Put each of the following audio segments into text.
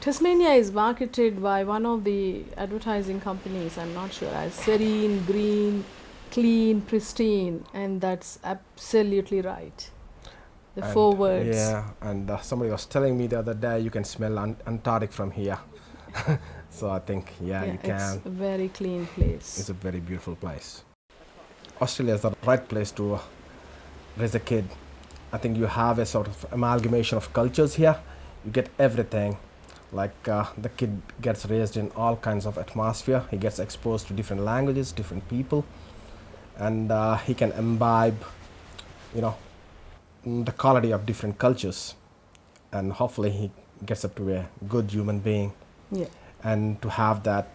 Tasmania is marketed by one of the advertising companies, I'm not sure, as serene, green, clean, pristine, and that's absolutely right. The And, four words. Yeah, and uh, somebody was telling me the other day you can smell an Antarctic from here. so I think, yeah, you can. it's a very clean place. It's a very beautiful place. Australia is the right place to uh, raise a kid. I think you have a sort of amalgamation of cultures here. You get everything. Like uh, the kid gets raised in all kinds of atmosphere. He gets exposed to different languages, different people, and uh, he can imbibe, you know, mm, the quality of different cultures. And hopefully he gets up to a good human being. yeah. And to have that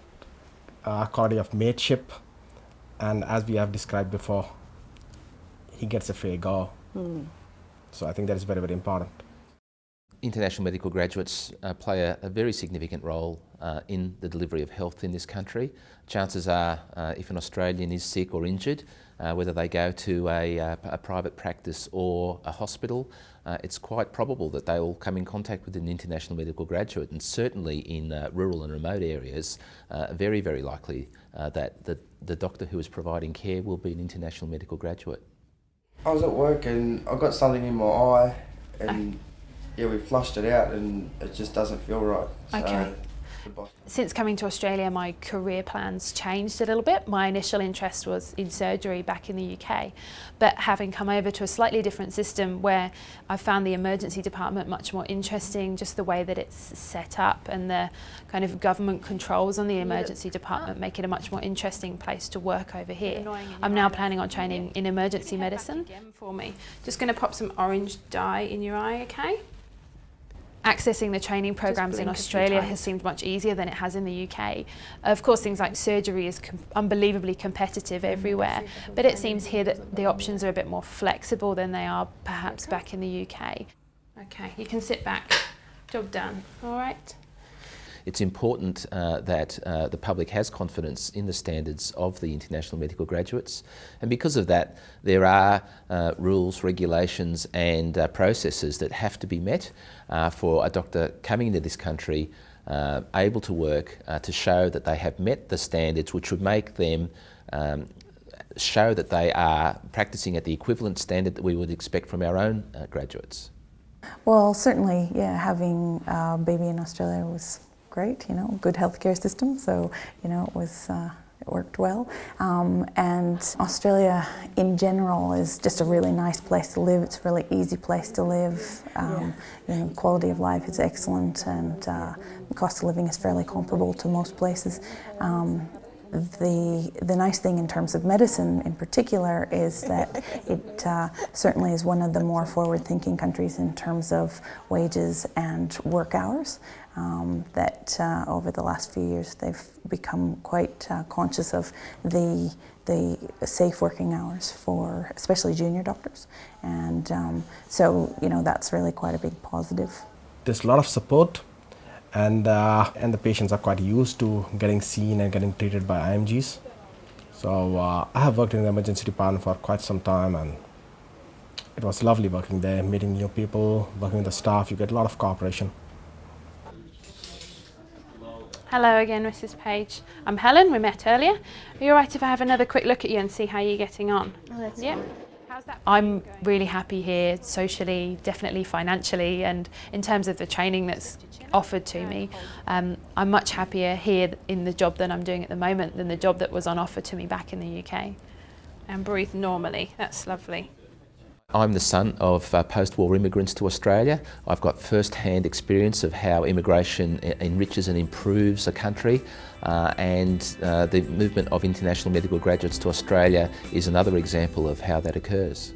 uh, quality of mateship, and as we have described before, he gets a fair go. Hmm. So I think that is very, very important. International medical graduates uh, play a, a, very significant role uh, in the delivery of health in this country. Chances are, uh, if an Australian is sick or injured, uh, whether they go to a, uh, a, private practice or a hospital, uh, it's quite probable that they will come in contact with an international medical graduate and certainly in rural and remote areas, very, very likely that the, the doctor who is providing care will be an international medical graduate. I was at work and I got something in my eye and yeah, we flushed it out and it just doesn't feel right. Okay. Since coming to Australia, my career plans changed a little bit. My initial interest was in surgery back in the UK, but having come over to a slightly different system where I found the emergency department much more interesting, just the way that it's set up and the kind of government controls on the emergency department make it a much more interesting place to work over here. I'm now planning on training in emergency medicine. For me, just going to pop some orange dye in your eye, okay? Accessing the training programs in Australia has seemed much easier than it has in the UK. Of course, things like surgery is com unbelievably competitive mm, everywhere, but it seems here that the options are a bit more flexible than they are perhaps back in the UK. Okay, you can sit back. Job done. All right. It's important uh, that uh, the public has confidence in the standards of the international medical graduates and because of that there are uh, rules, regulations and uh, processes that have to be met uh, for a doctor coming into this country uh, able to work to show that they have met the standards which would make them um, show that they are practicing at the equivalent standard that we would expect from our own graduates. Well, certainly, yeah, having a baby in Australia was great, you know, good healthcare system, so, you know, it was, uh, it worked well. Um, and Australia in general is just a really nice place to live. It's a really easy place to live. Um, yeah. you know, quality of life is excellent and uh, the cost of living is fairly comparable to most places. Um, the, the nice thing in terms of medicine in particular is that it uh, certainly is one of the more forward-thinking countries in terms of wages and work hours. Um, that uh, over the last few years they've become quite uh, conscious of the the safe working hours for especially junior doctors and um, so you know that's really quite a big positive. There's a lot of support and, uh, and the patients are quite used to getting seen and getting treated by IMGs. So uh, I have worked in the emergency department for quite some time and it was lovely working there, meeting new people, working with the staff, you get a lot of cooperation. Hello again, Mrs Page. I'm Helen, we met earlier. Are you alright if I have another quick look at you and see how you're getting on? Oh, yeah. I'm really happy here socially, definitely financially, and in terms of the training that's offered to me. Um, I'm much happier here in the job that I'm doing at the moment than the job that was on offer to me back in the UK. And breathe normally, that's lovely. I'm the son of uh, post-war immigrants to Australia. I've got first-hand experience of how immigration enriches and improves a country uh, and uh, the movement of international medical graduates to Australia is another example of how that occurs.